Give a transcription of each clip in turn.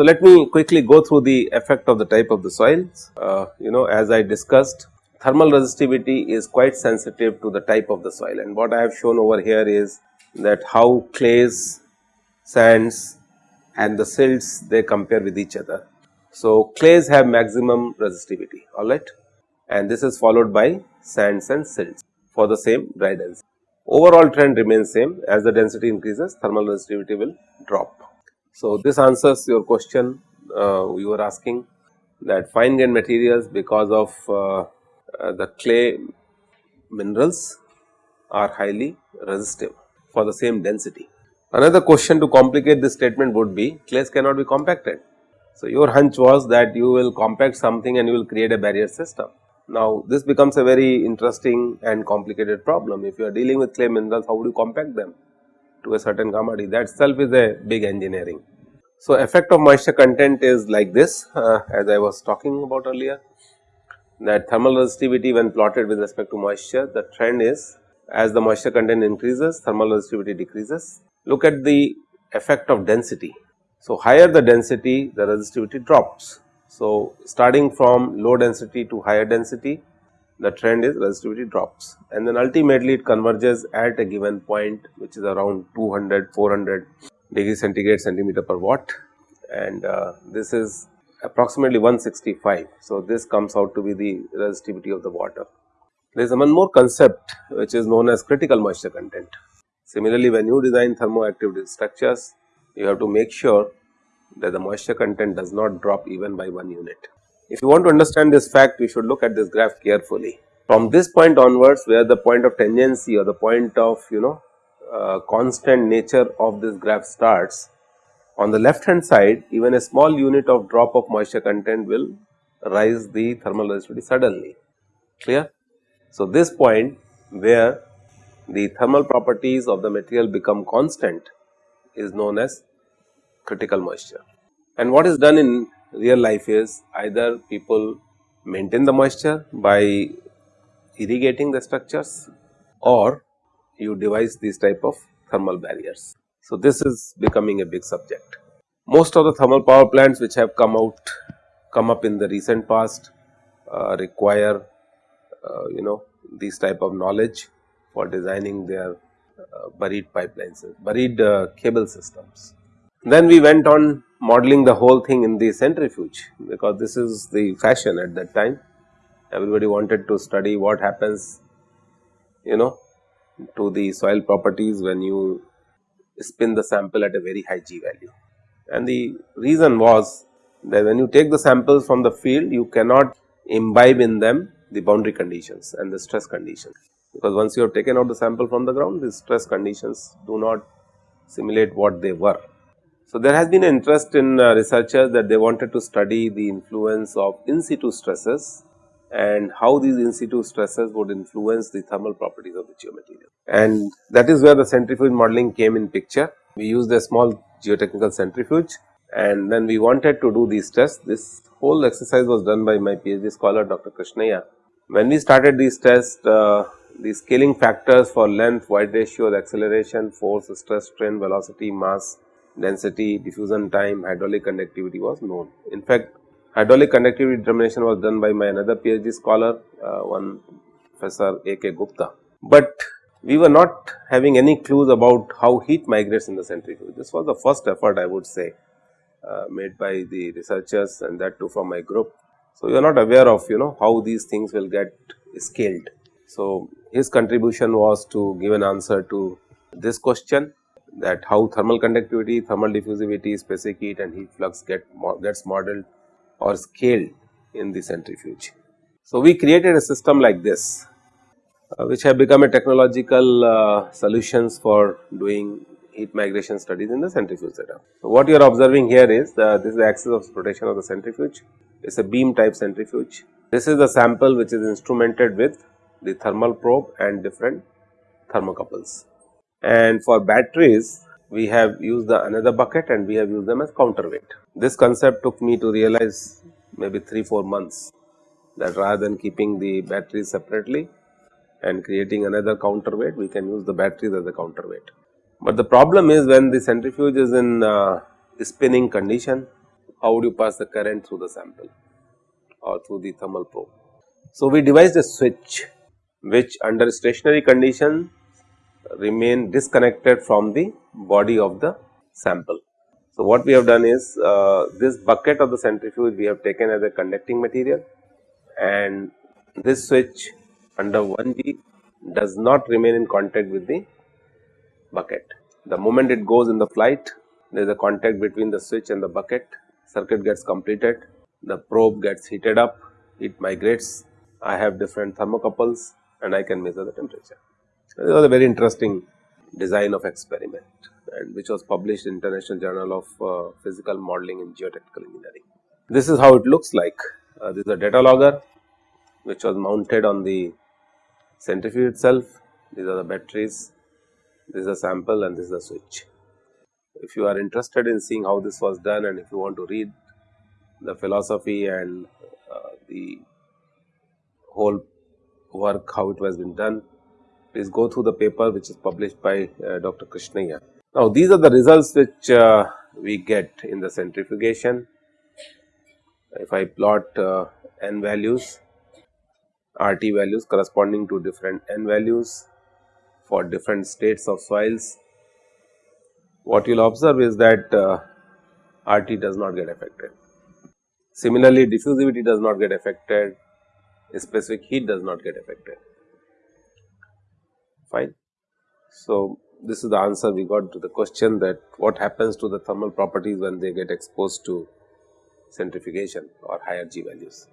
So, let me quickly go through the effect of the type of the soils. Uh, you know as I discussed thermal resistivity is quite sensitive to the type of the soil and what I have shown over here is that how clays, sands and the silts they compare with each other. So, clays have maximum resistivity alright and this is followed by sands and silts for the same dry density. Overall trend remains same as the density increases thermal resistivity will drop. So, this answers your question uh, you were asking that fine grained materials because of uh, uh, the clay minerals are highly resistive for the same density. Another question to complicate this statement would be clays cannot be compacted. So, your hunch was that you will compact something and you will create a barrier system. Now, this becomes a very interesting and complicated problem. If you are dealing with clay minerals, how would you compact them to a certain commodity? That itself is a big engineering. So, effect of moisture content is like this uh, as I was talking about earlier that thermal resistivity when plotted with respect to moisture the trend is as the moisture content increases thermal resistivity decreases. Look at the effect of density. So, higher the density the resistivity drops. So, starting from low density to higher density the trend is resistivity drops and then ultimately it converges at a given point which is around 200 400 degree centigrade centimeter per watt and uh, this is approximately 165. So, this comes out to be the resistivity of the water. There is one more concept which is known as critical moisture content. Similarly, when you design thermoactive structures, you have to make sure that the moisture content does not drop even by 1 unit. If you want to understand this fact, you should look at this graph carefully. From this point onwards where the point of tangency or the point of you know uh, constant nature of this graph starts, on the left hand side even a small unit of drop of moisture content will rise the thermal resistivity suddenly clear. So, this point where the thermal properties of the material become constant is known as critical moisture. And what is done in real life is either people maintain the moisture by irrigating the structures or you devise these type of thermal barriers. So, this is becoming a big subject. Most of the thermal power plants which have come out come up in the recent past uh, require uh, you know these type of knowledge for designing their uh, buried pipelines, buried uh, cable systems. Then we went on modeling the whole thing in the centrifuge because this is the fashion at that time. Everybody wanted to study what happens you know to the soil properties when you spin the sample at a very high G value. And the reason was that when you take the samples from the field, you cannot imbibe in them the boundary conditions and the stress conditions, because once you have taken out the sample from the ground, the stress conditions do not simulate what they were. So, there has been an interest in uh, researchers that they wanted to study the influence of in situ stresses and how these in situ stresses would influence the thermal properties of the geomaterial. And that is where the centrifuge modeling came in picture. We used a small geotechnical centrifuge and then we wanted to do these tests. This whole exercise was done by my PhD scholar Dr. Krishnaiah. When we started these tests, uh, the scaling factors for length, void ratio, acceleration, force, stress, strain, velocity, mass, density, diffusion time, hydraulic conductivity was known. In fact, hydraulic conductivity determination was done by my another PhD scholar, uh, one Professor A. K. Gupta. But we were not having any clues about how heat migrates in the centrifuge. This was the first effort I would say uh, made by the researchers and that too from my group. So, we are not aware of you know how these things will get scaled. So, his contribution was to give an answer to this question that how thermal conductivity, thermal diffusivity, specific heat and heat flux get gets modeled or scaled in the centrifuge. So, we created a system like this uh, which have become a technological uh, solutions for doing heat migration studies in the centrifuge setup. So, what you are observing here is the, this is the axis of rotation of the centrifuge, it is a beam type centrifuge. This is the sample which is instrumented with the thermal probe and different thermocouples. And for batteries, we have used the another bucket and we have used them as counterweight. This concept took me to realize maybe 3-4 months that rather than keeping the batteries separately, and creating another counterweight, we can use the batteries as a counterweight. But the problem is when the centrifuge is in uh, spinning condition, how would you pass the current through the sample or through the thermal probe. So, we devised a switch which under stationary condition remain disconnected from the body of the sample. So, what we have done is uh, this bucket of the centrifuge we have taken as a conducting material and this switch under 1G does not remain in contact with the bucket. The moment it goes in the flight there is a contact between the switch and the bucket circuit gets completed the probe gets heated up it migrates I have different thermocouples and I can measure the temperature. This was a very interesting design of experiment and which was published in International Journal of uh, Physical Modeling in Geotechnical Engineering. This is how it looks like. Uh, this is a data logger which was mounted on the centrifuge itself. These are the batteries, this is a sample and this is a switch. If you are interested in seeing how this was done and if you want to read the philosophy and uh, the whole work how it was been done, please go through the paper which is published by uh, Dr. Krishnaiah. Now, these are the results which uh, we get in the centrifugation. If I plot uh, n values, RT values corresponding to different n values for different states of soils, what you will observe is that uh, RT does not get affected. Similarly, diffusivity does not get affected, specific heat does not get affected fine. So, this is the answer we got to the question that what happens to the thermal properties when they get exposed to centrifugation or higher G values.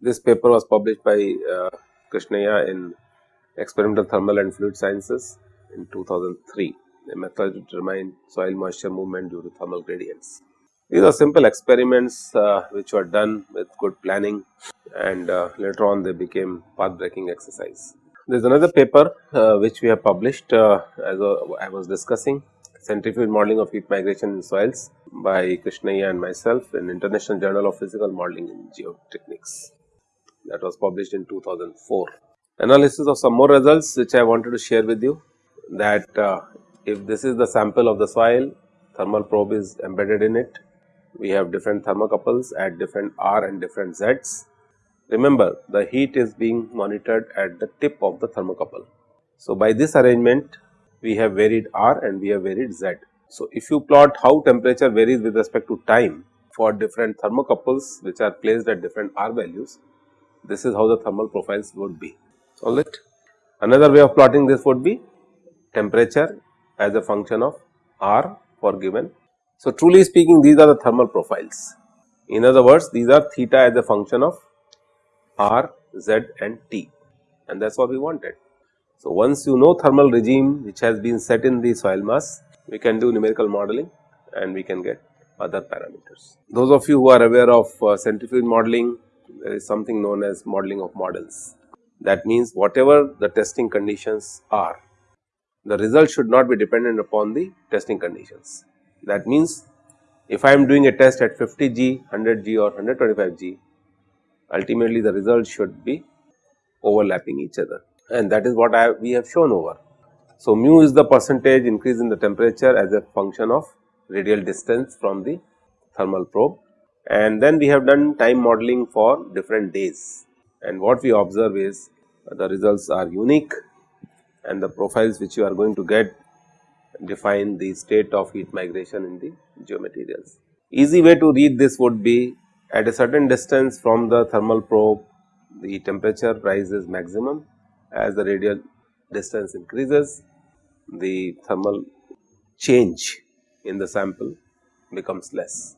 This paper was published by uh, Krishnaiah in Experimental Thermal and Fluid Sciences in 2003, a method to determine soil moisture movement due to thermal gradients. These are simple experiments uh, which were done with good planning and uh, later on they became path breaking exercise. There is another paper uh, which we have published uh, as I was discussing centrifuge modeling of heat migration in soils by Krishnaiah and myself in International Journal of Physical Modeling in Geotechnics. That was published in 2004. Analysis of some more results which I wanted to share with you that uh, if this is the sample of the soil thermal probe is embedded in it. We have different thermocouples at different R and different Z's Remember the heat is being monitored at the tip of the thermocouple. So, by this arrangement we have varied R and we have varied Z. So, if you plot how temperature varies with respect to time for different thermocouples which are placed at different R values, this is how the thermal profiles would be. Alright. Another way of plotting this would be temperature as a function of R for given. So, truly speaking these are the thermal profiles. In other words, these are theta as a function of R, Z and T and that is what we wanted. So, once you know thermal regime which has been set in the soil mass, we can do numerical modeling and we can get other parameters. Those of you who are aware of uh, centrifuge modeling, there is something known as modeling of models. That means whatever the testing conditions are, the result should not be dependent upon the testing conditions. That means if I am doing a test at 50 G, 100 G or 125 G, ultimately the results should be overlapping each other and that is what we have shown over. So, mu is the percentage increase in the temperature as a function of radial distance from the thermal probe and then we have done time modeling for different days and what we observe is the results are unique and the profiles which you are going to get define the state of heat migration in the geomaterials. Easy way to read this would be at a certain distance from the thermal probe, the temperature rises maximum as the radial distance increases, the thermal change in the sample becomes less.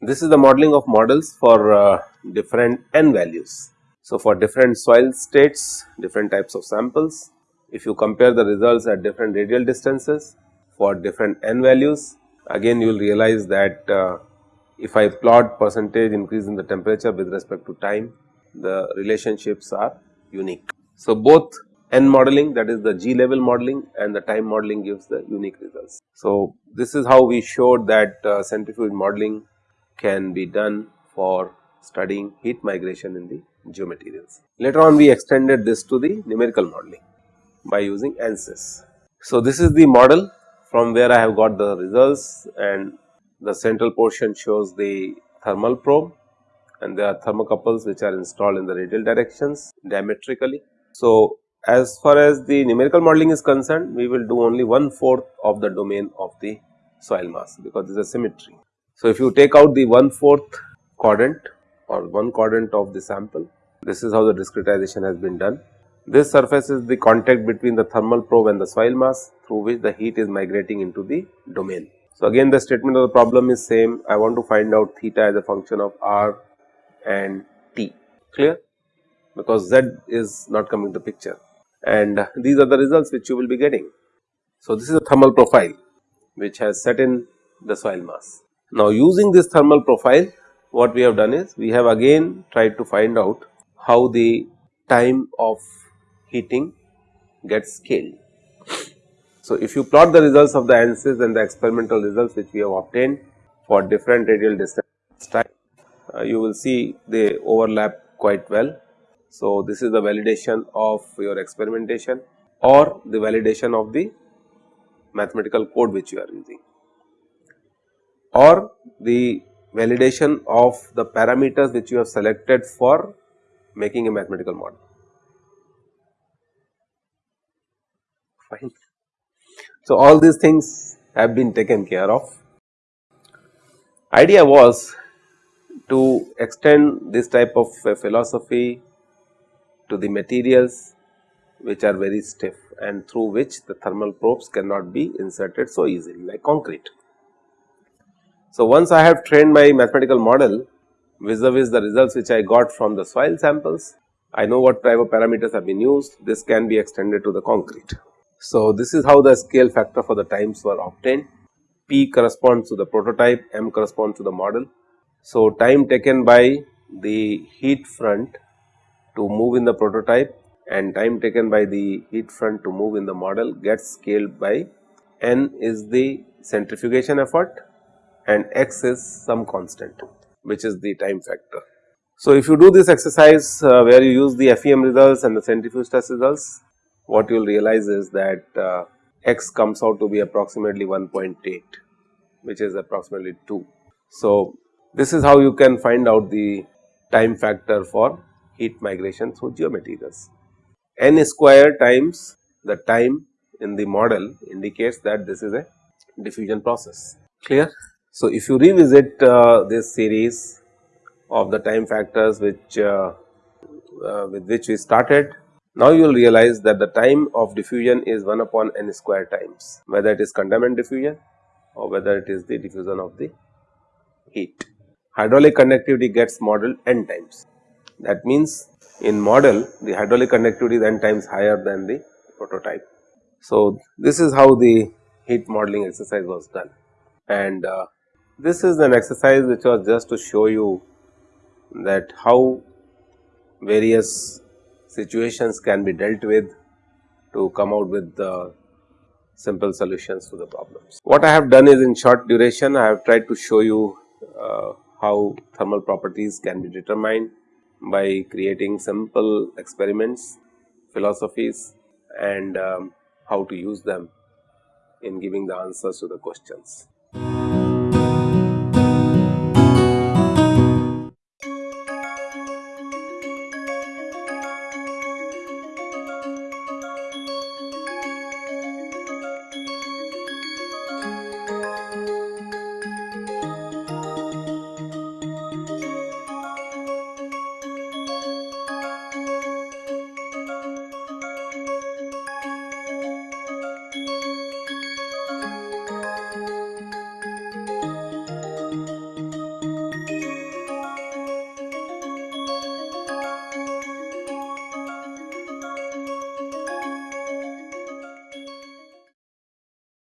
This is the modeling of models for uh, different n values. So, for different soil states, different types of samples, if you compare the results at different radial distances for different n values, again you will realize that uh, if I plot percentage increase in the temperature with respect to time, the relationships are unique. So, both N modeling that is the G level modeling and the time modeling gives the unique results. So, this is how we showed that uh, centrifuge modeling can be done for studying heat migration in the geomaterials. Later on we extended this to the numerical modeling by using ANSYS. So, this is the model from where I have got the results and the central portion shows the thermal probe and there are thermocouples which are installed in the radial directions diametrically. So, as far as the numerical modeling is concerned, we will do only one fourth of the domain of the soil mass because there is a symmetry. So, if you take out the one fourth quadrant or one quadrant of the sample, this is how the discretization has been done. This surface is the contact between the thermal probe and the soil mass through which the heat is migrating into the domain. So, again the statement of the problem is same I want to find out theta as a function of r and t clear because z is not coming to picture and these are the results which you will be getting. So, this is a thermal profile which has set in the soil mass. Now, using this thermal profile what we have done is we have again tried to find out how the time of heating gets scaled. So, if you plot the results of the ANSYS and the experimental results which we have obtained for different radial distance time, uh, you will see they overlap quite well so, this is the validation of your experimentation or the validation of the mathematical code which you are using or the validation of the parameters which you have selected for making a mathematical model. Fine. So, all these things have been taken care of. Idea was to extend this type of philosophy to the materials which are very stiff and through which the thermal probes cannot be inserted so easily like concrete. So, once I have trained my mathematical model vis-a-vis -vis the results which I got from the soil samples, I know what type of parameters have been used, this can be extended to the concrete. So, this is how the scale factor for the times were obtained. P corresponds to the prototype, M corresponds to the model. So, time taken by the heat front to move in the prototype and time taken by the heat front to move in the model gets scaled by n is the centrifugation effort and x is some constant which is the time factor. So, if you do this exercise uh, where you use the FEM results and the centrifuge test results, what you will realize is that uh, x comes out to be approximately 1.8 which is approximately 2. So, this is how you can find out the time factor for heat migration through geomaterials. n square times the time in the model indicates that this is a diffusion process clear. So, if you revisit uh, this series of the time factors which uh, uh, with which we started now you will realize that the time of diffusion is 1 upon n square times whether it is contaminant diffusion or whether it is the diffusion of the heat. Hydraulic conductivity gets modeled n times that means, in model the hydraulic conductivity is n times higher than the prototype. So, this is how the heat modeling exercise was done and uh, this is an exercise which was just to show you that how various situations can be dealt with to come out with the simple solutions to the problems. What I have done is in short duration I have tried to show you uh, how thermal properties can be determined by creating simple experiments, philosophies and um, how to use them in giving the answers to the questions.